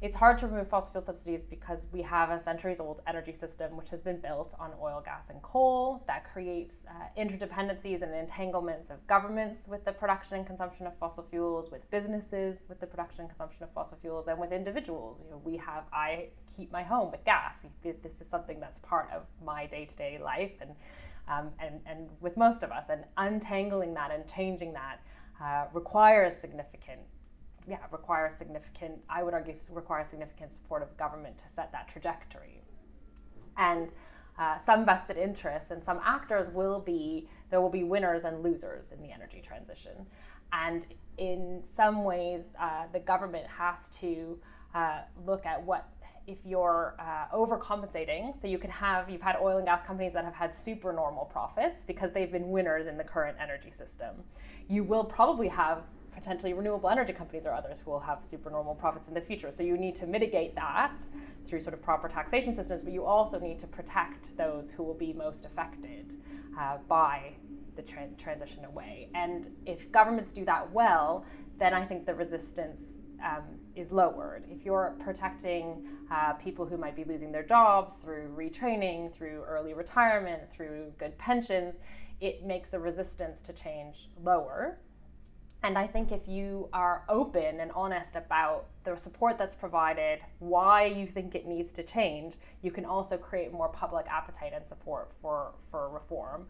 It's hard to remove fossil fuel subsidies because we have a centuries old energy system which has been built on oil, gas, and coal that creates uh, interdependencies and entanglements of governments with the production and consumption of fossil fuels, with businesses with the production and consumption of fossil fuels, and with individuals. You know, we have, I heat my home with gas. This is something that's part of my day to day life and, um, and, and with most of us. And untangling that and changing that uh, requires significant yeah, require significant, I would argue, require significant support of government to set that trajectory. And uh, some vested interests and some actors will be, there will be winners and losers in the energy transition. And in some ways, uh, the government has to uh, look at what if you're uh, overcompensating, so you can have, you've had oil and gas companies that have had super normal profits because they've been winners in the current energy system. You will probably have potentially renewable energy companies or others who will have supernormal profits in the future. So you need to mitigate that through sort of proper taxation systems, but you also need to protect those who will be most affected uh, by the tra transition away. And if governments do that well, then I think the resistance um, is lowered. If you're protecting uh, people who might be losing their jobs through retraining, through early retirement, through good pensions, it makes the resistance to change lower. And I think if you are open and honest about the support that's provided, why you think it needs to change, you can also create more public appetite and support for, for reform.